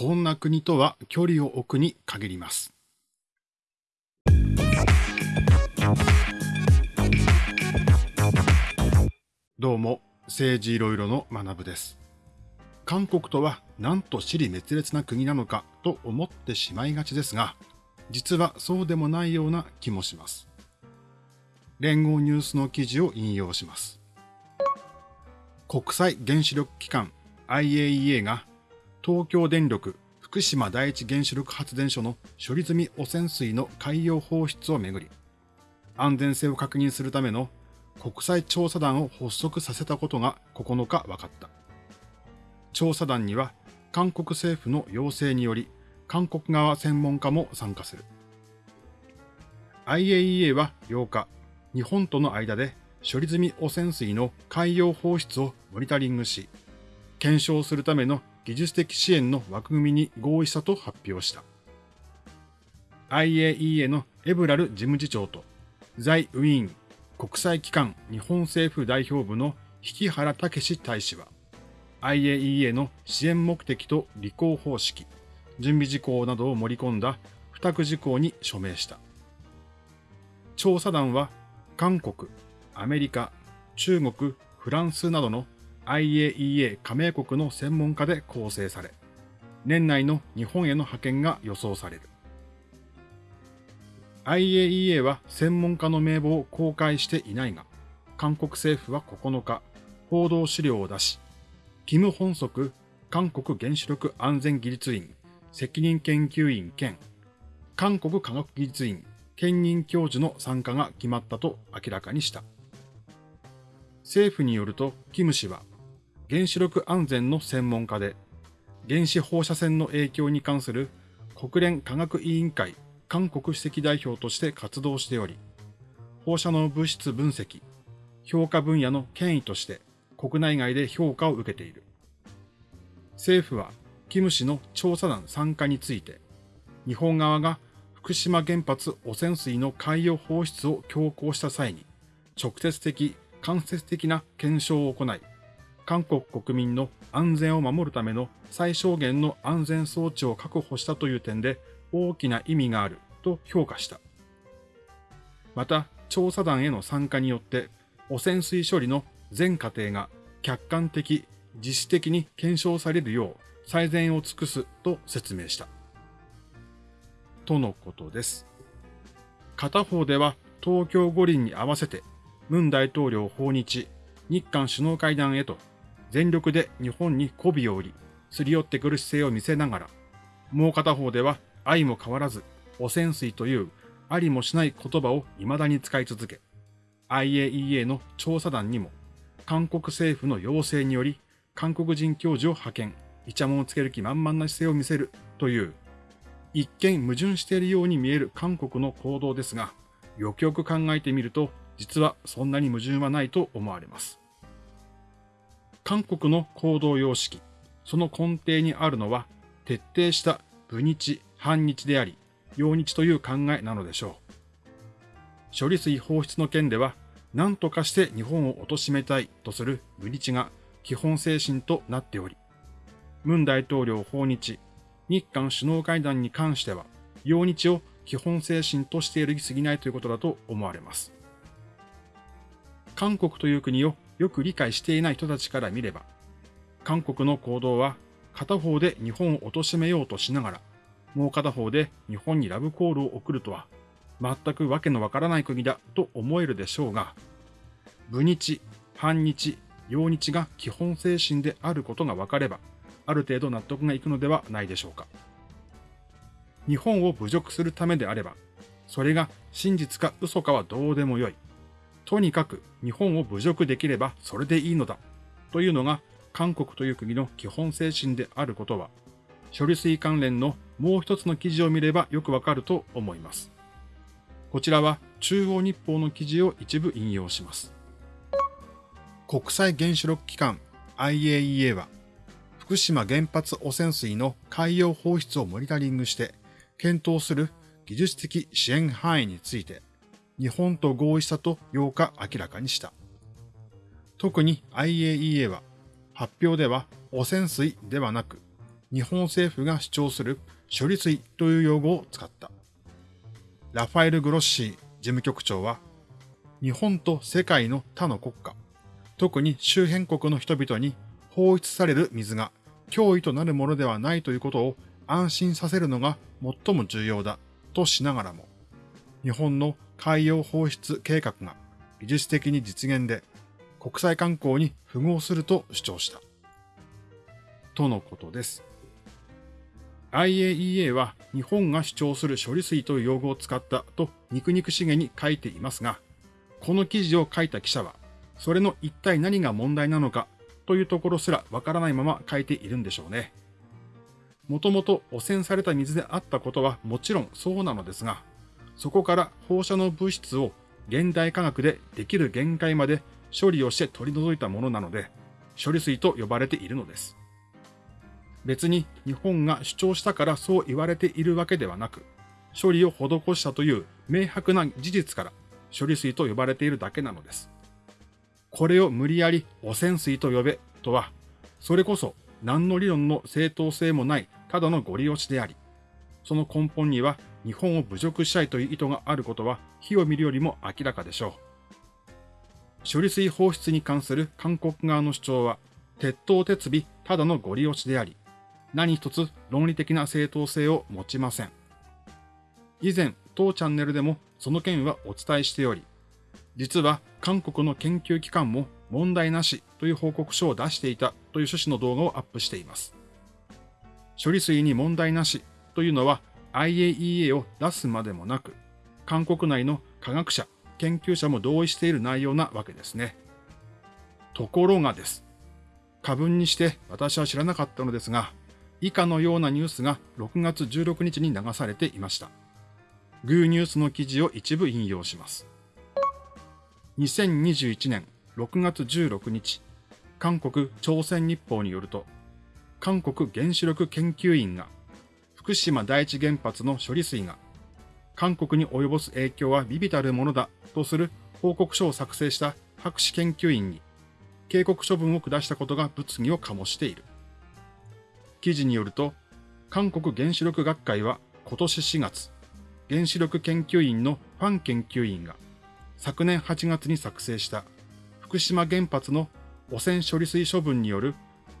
こんな国とは距離を置くに限ります。どうも、政治いろいろの学部です。韓国とはなんと死に滅裂な国なのかと思ってしまいがちですが、実はそうでもないような気もします。連合ニュースの記事を引用します。国際原子力機関 IAEA が東京電力福島第一原子力発電所の処理済み汚染水の海洋放出をめぐり、安全性を確認するための国際調査団を発足させたことが9日分かった。調査団には韓国政府の要請により韓国側専門家も参加する。IAEA は8日、日本との間で処理済み汚染水の海洋放出をモニタリングし、検証するための技術的支援の枠組みに合意したと発表した。IAEA のエブラル事務次長と、在ウィーン国際機関日本政府代表部の引原武大使は、IAEA の支援目的と履行方式、準備事項などを盛り込んだ付託事項に署名した。調査団は韓国、アメリカ、中国、フランスなどの IAEA 加盟国の専門家で構成され、年内の日本への派遣が予想される。IAEA は専門家の名簿を公開していないが、韓国政府は9日、報道資料を出し、キム・ホンソク韓国原子力安全技術院責任研究員兼韓国科学技術院兼任教授の参加が決まったと明らかにした。政府によると、キム氏は原子力安全の専門家で、原子放射線の影響に関する国連科学委員会韓国主席代表として活動しており、放射能物質分析、評価分野の権威として国内外で評価を受けている。政府は、キム氏の調査団参加について、日本側が福島原発汚染水の海洋放出を強行した際に、直接的、間接的な検証を行い、韓国国民の安全を守るための最小限の安全装置を確保したという点で大きな意味があると評価した。また、調査団への参加によって汚染水処理の全過程が客観的、自主的に検証されるよう最善を尽くすと説明した。とのことです。片方では東京五輪に合わせて、文大統領訪日、日韓首脳会談へと全力で日本に媚びを売り、すり寄ってくる姿勢を見せながら、もう片方では愛も変わらず、汚染水というありもしない言葉を未だに使い続け、IAEA の調査団にも、韓国政府の要請により、韓国人教授を派遣、イチャモンをつける気満々な姿勢を見せるという、一見矛盾しているように見える韓国の行動ですが、よくよく考えてみると、実はそんなに矛盾はないと思われます。韓国の行動様式、その根底にあるのは、徹底した部日、反日であり、陽日という考えなのでしょう。処理水放出の件では、何とかして日本を貶めたいとする部日が基本精神となっており、文大統領訪日、日韓首脳会談に関しては、陽日を基本精神としているに過ぎないということだと思われます。韓国という国をよく理解していない人たちから見れば、韓国の行動は片方で日本を貶めようとしながら、もう片方で日本にラブコールを送るとは、全くわけのわからない国だと思えるでしょうが、部日、反日、陽日が基本精神であることが分かれば、ある程度納得がいくのではないでしょうか。日本を侮辱するためであれば、それが真実か嘘かはどうでもよい。とにかく日本を侮辱できればそれでいいのだというのが韓国という国の基本精神であることは、処理水関連のもう一つの記事を見ればよくわかると思います。こちらは中央日報の記事を一部引用します。国際原子力機関 IAEA は、福島原発汚染水の海洋放出をモニタリングして検討する技術的支援範囲について、日本と合意したと8日明らかにした。特に IAEA は発表では汚染水ではなく日本政府が主張する処理水という用語を使った。ラファエル・グロッシー事務局長は、日本と世界の他の国家、特に周辺国の人々に放出される水が脅威となるものではないということを安心させるのが最も重要だとしながらも、日本の海洋放出計画が技術的に実現で国際観光に符合すると主張した。とのことです。IAEA は日本が主張する処理水という用語を使ったと肉肉しげに書いていますが、この記事を書いた記者は、それの一体何が問題なのかというところすらわからないまま書いているんでしょうね。もともと汚染された水であったことはもちろんそうなのですが、そこから放射能物質を現代科学でできる限界まで処理をして取り除いたものなので、処理水と呼ばれているのです。別に日本が主張したからそう言われているわけではなく、処理を施したという明白な事実から処理水と呼ばれているだけなのです。これを無理やり汚染水と呼べとは、それこそ何の理論の正当性もないただのご利用しであり、その根本には日本を侮辱したいという意図があることは火を見るよりも明らかでしょう。処理水放出に関する韓国側の主張は、鉄頭鉄尾ただのご利用しであり、何一つ論理的な正当性を持ちません。以前、当チャンネルでもその件はお伝えしており、実は韓国の研究機関も問題なしという報告書を出していたという趣旨の動画をアップしています。処理水に問題なしというのは IAEA を出すまでもなく、韓国内の科学者、研究者も同意している内容なわけですね。ところがです。過分にして私は知らなかったのですが、以下のようなニュースが6月16日に流されていました。グーニュースの記事を一部引用します。2021年6月16日、韓国朝鮮日報によると、韓国原子力研究院が福島第一原発の処理水が韓国に及ぼす影響は微々たるものだとする報告書を作成した博士研究員に警告処分を下したことが物議を醸している。記事によると、韓国原子力学会は今年4月、原子力研究員のファン研究員が昨年8月に作成した福島原発の汚染処理水処分による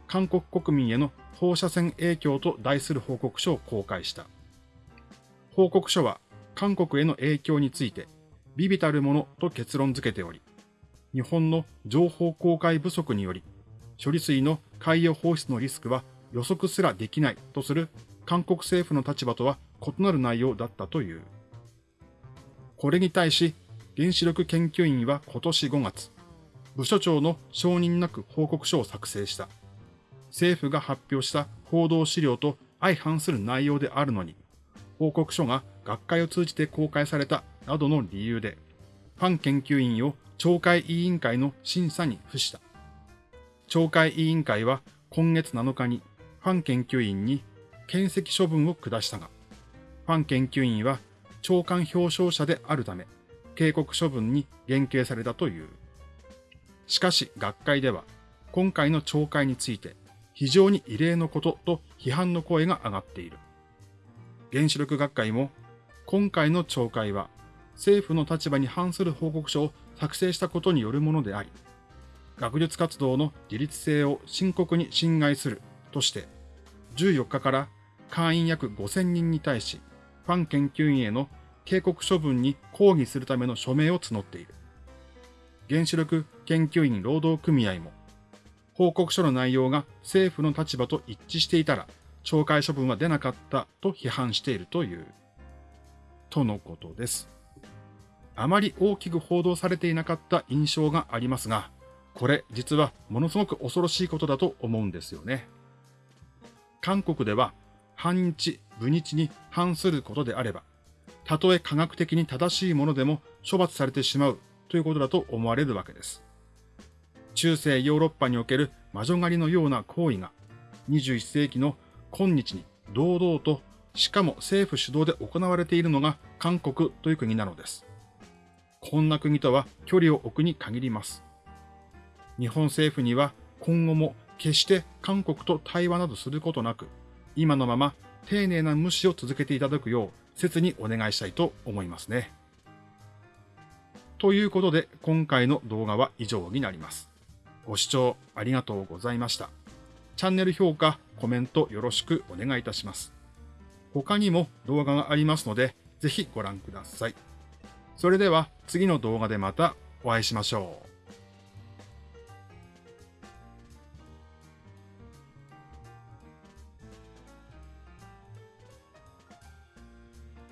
韓国国民への放射線影響と題する報告書を公開した。報告書は韓国への影響について、微々たるものと結論付けており、日本の情報公開不足により、処理水の海洋放出のリスクは予測すらできないとする韓国政府の立場とは異なる内容だったという。これに対し、原子力研究員は今年5月、部署長の承認なく報告書を作成した。政府が発表した報道資料と相反する内容であるのに、報告書が学会を通じて公開されたなどの理由で、ファン研究員を懲戒委員会の審査に付した。懲戒委員会は今月7日にファン研究員に検責処分を下したが、ファン研究員は長官表彰者であるため、警告処分に減刑されたという。しかし学会では、今回の懲戒について、非常に異例のことと批判の声が上がっている。原子力学会も、今回の懲戒は政府の立場に反する報告書を作成したことによるものであり、学術活動の自律性を深刻に侵害するとして、14日から会員約5000人に対し、ファン研究員への警告処分に抗議するための署名を募っている。原子力研究員労働組合も、報告書の内容が政府の立場と一致していたら、懲戒処分は出なかったと批判しているという。とのことです。あまり大きく報道されていなかった印象がありますが、これ実はものすごく恐ろしいことだと思うんですよね。韓国では反日、部日に反することであれば、たとえ科学的に正しいものでも処罰されてしまうということだと思われるわけです。中世ヨーロッパにおける魔女狩りのような行為が21世紀の今日に堂々としかも政府主導で行われているのが韓国という国なのです。こんな国とは距離を置くに限ります。日本政府には今後も決して韓国と対話などすることなく、今のまま丁寧な無視を続けていただくよう切にお願いしたいと思いますね。ということで今回の動画は以上になります。ご視聴ありがとうございました。チャンネル評価、コメントよろしくお願いいたします。他にも動画がありますので、ぜひご覧ください。それでは次の動画でまたお会いしましょう。